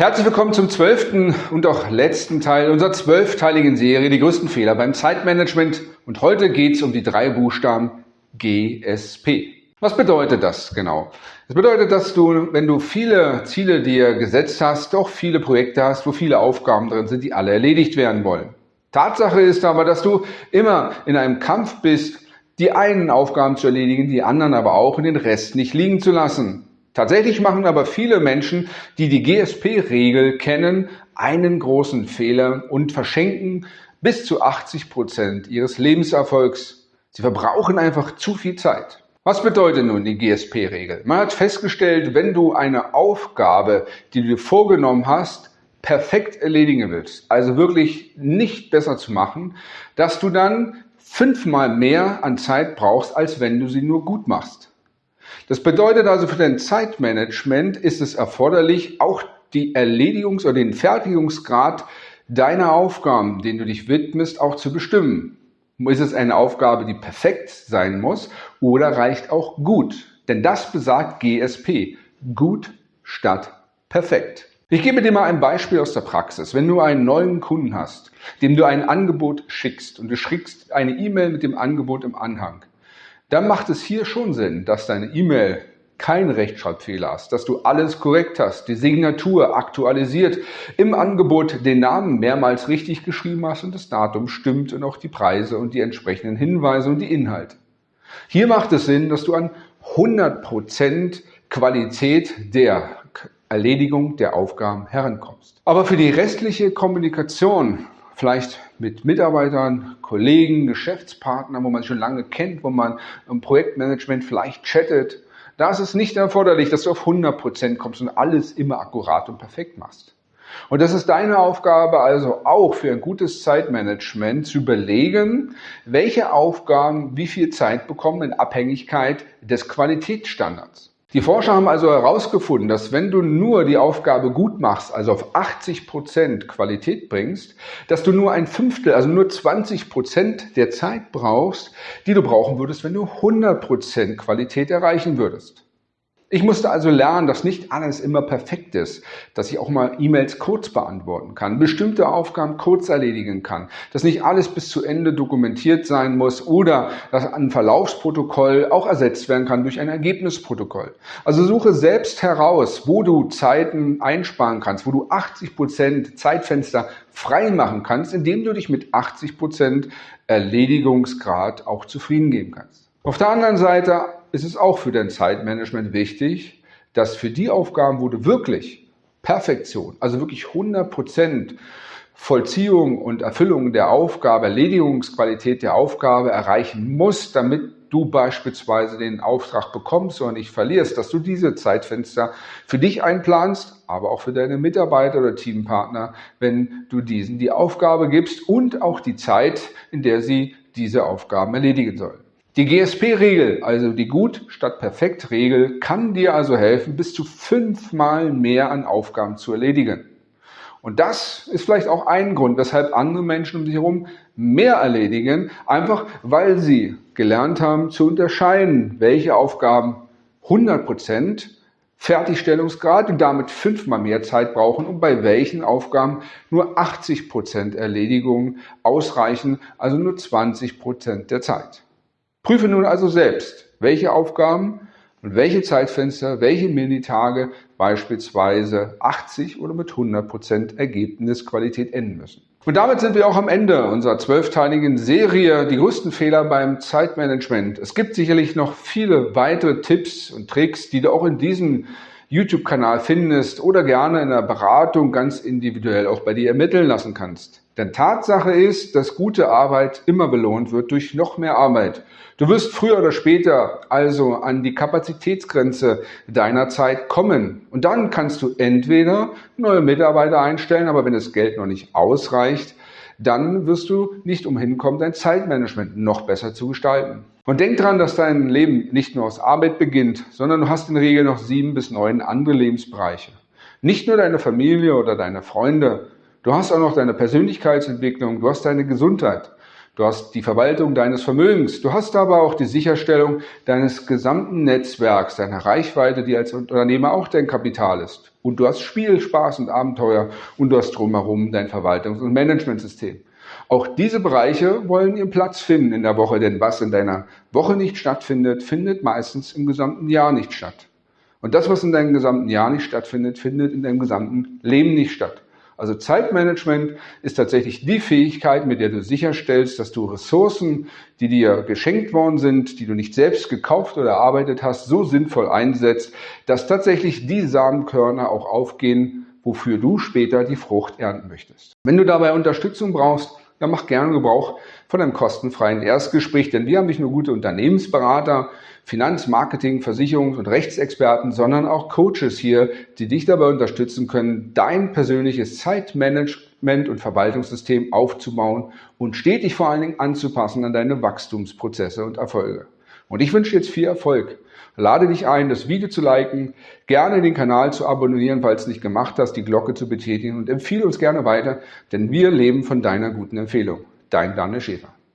Herzlich willkommen zum zwölften und auch letzten Teil unserer zwölfteiligen Serie Die größten Fehler beim Zeitmanagement. Und heute geht es um die drei Buchstaben GSP. Was bedeutet das genau? Das bedeutet, dass du, wenn du viele Ziele dir gesetzt hast, doch viele Projekte hast, wo viele Aufgaben drin sind, die alle erledigt werden wollen. Tatsache ist aber, dass du immer in einem Kampf bist, die einen Aufgaben zu erledigen, die anderen aber auch und den Rest nicht liegen zu lassen. Tatsächlich machen aber viele Menschen, die die GSP-Regel kennen, einen großen Fehler und verschenken bis zu 80 Prozent ihres Lebenserfolgs. Sie verbrauchen einfach zu viel Zeit. Was bedeutet nun die GSP-Regel? Man hat festgestellt, wenn du eine Aufgabe, die du dir vorgenommen hast, perfekt erledigen willst, also wirklich nicht besser zu machen, dass du dann fünfmal mehr an Zeit brauchst, als wenn du sie nur gut machst. Das bedeutet also für dein Zeitmanagement ist es erforderlich, auch die Erledigungs- oder den Fertigungsgrad deiner Aufgaben, denen du dich widmest, auch zu bestimmen. Ist es eine Aufgabe, die perfekt sein muss oder reicht auch gut? Denn das besagt GSP. Gut statt perfekt. Ich gebe dir mal ein Beispiel aus der Praxis. Wenn du einen neuen Kunden hast, dem du ein Angebot schickst und du schickst eine E-Mail mit dem Angebot im Anhang, dann macht es hier schon Sinn, dass deine E-Mail keinen Rechtschreibfehler hast, dass du alles korrekt hast, die Signatur aktualisiert, im Angebot den Namen mehrmals richtig geschrieben hast und das Datum stimmt und auch die Preise und die entsprechenden Hinweise und die Inhalte. Hier macht es Sinn, dass du an 100% Qualität der Erledigung der Aufgaben herankommst. Aber für die restliche Kommunikation vielleicht mit Mitarbeitern, Kollegen, Geschäftspartnern, wo man schon lange kennt, wo man im Projektmanagement vielleicht chattet. Da ist es nicht erforderlich, dass du auf 100 Prozent kommst und alles immer akkurat und perfekt machst. Und das ist deine Aufgabe also auch für ein gutes Zeitmanagement zu überlegen, welche Aufgaben wie viel Zeit bekommen in Abhängigkeit des Qualitätsstandards. Die Forscher haben also herausgefunden, dass wenn du nur die Aufgabe gut machst, also auf 80 Prozent Qualität bringst, dass du nur ein Fünftel, also nur 20 Prozent der Zeit brauchst, die du brauchen würdest, wenn du 100 Prozent Qualität erreichen würdest. Ich musste also lernen, dass nicht alles immer perfekt ist, dass ich auch mal E-Mails kurz beantworten kann, bestimmte Aufgaben kurz erledigen kann, dass nicht alles bis zu Ende dokumentiert sein muss oder dass ein Verlaufsprotokoll auch ersetzt werden kann durch ein Ergebnisprotokoll. Also suche selbst heraus, wo du Zeiten einsparen kannst, wo du 80 Prozent Zeitfenster frei machen kannst, indem du dich mit 80 Prozent Erledigungsgrad auch zufrieden geben kannst. Auf der anderen Seite ist es auch für dein Zeitmanagement wichtig, dass für die Aufgaben, wo du wirklich Perfektion, also wirklich 100% Vollziehung und Erfüllung der Aufgabe, Erledigungsqualität der Aufgabe erreichen musst, damit du beispielsweise den Auftrag bekommst oder nicht verlierst, dass du diese Zeitfenster für dich einplanst, aber auch für deine Mitarbeiter oder Teampartner, wenn du diesen die Aufgabe gibst und auch die Zeit, in der sie diese Aufgaben erledigen sollen. Die GSP-Regel, also die Gut statt Perfekt-Regel, kann dir also helfen, bis zu fünfmal mehr an Aufgaben zu erledigen. Und das ist vielleicht auch ein Grund, weshalb andere Menschen um sich herum mehr erledigen, einfach weil sie gelernt haben zu unterscheiden, welche Aufgaben 100% Fertigstellungsgrad und damit fünfmal mehr Zeit brauchen und bei welchen Aufgaben nur 80% Erledigung ausreichen, also nur 20% der Zeit. Prüfe nun also selbst, welche Aufgaben und welche Zeitfenster, welche Minitage beispielsweise 80 oder mit 100 Prozent Ergebnisqualität enden müssen. Und damit sind wir auch am Ende unserer zwölfteiligen Serie Die größten Fehler beim Zeitmanagement. Es gibt sicherlich noch viele weitere Tipps und Tricks, die du auch in diesem YouTube-Kanal findest oder gerne in der Beratung ganz individuell auch bei dir ermitteln lassen kannst. Denn Tatsache ist, dass gute Arbeit immer belohnt wird durch noch mehr Arbeit. Du wirst früher oder später also an die Kapazitätsgrenze deiner Zeit kommen. Und dann kannst du entweder neue Mitarbeiter einstellen, aber wenn das Geld noch nicht ausreicht, dann wirst du nicht umhin kommen, dein Zeitmanagement noch besser zu gestalten. Und denk dran, dass dein Leben nicht nur aus Arbeit beginnt, sondern du hast in der Regel noch sieben bis neun andere Lebensbereiche. Nicht nur deine Familie oder deine Freunde, Du hast auch noch deine Persönlichkeitsentwicklung, du hast deine Gesundheit, Du hast die Verwaltung deines Vermögens. Du hast aber auch die Sicherstellung deines gesamten Netzwerks, deiner Reichweite, die als Unternehmer auch dein Kapital ist. Und du hast Spiel, Spaß und Abenteuer und du hast drumherum dein Verwaltungs- und Managementsystem. Auch diese Bereiche wollen ihren Platz finden in der Woche, denn was in deiner Woche nicht stattfindet, findet meistens im gesamten Jahr nicht statt. Und das, was in deinem gesamten Jahr nicht stattfindet, findet in deinem gesamten Leben nicht statt. Also Zeitmanagement ist tatsächlich die Fähigkeit, mit der du sicherstellst, dass du Ressourcen, die dir geschenkt worden sind, die du nicht selbst gekauft oder erarbeitet hast, so sinnvoll einsetzt, dass tatsächlich die Samenkörner auch aufgehen, wofür du später die Frucht ernten möchtest. Wenn du dabei Unterstützung brauchst, ja, mach gerne Gebrauch von einem kostenfreien Erstgespräch, denn wir haben nicht nur gute Unternehmensberater, Finanz-, Marketing-, Versicherungs- und Rechtsexperten, sondern auch Coaches hier, die dich dabei unterstützen können, dein persönliches Zeitmanagement und Verwaltungssystem aufzubauen und stetig vor allen Dingen anzupassen an deine Wachstumsprozesse und Erfolge. Und ich wünsche jetzt viel Erfolg. Lade dich ein, das Video zu liken, gerne den Kanal zu abonnieren, falls du es nicht gemacht hast, die Glocke zu betätigen und empfehle uns gerne weiter, denn wir leben von deiner guten Empfehlung. Dein Daniel Schäfer.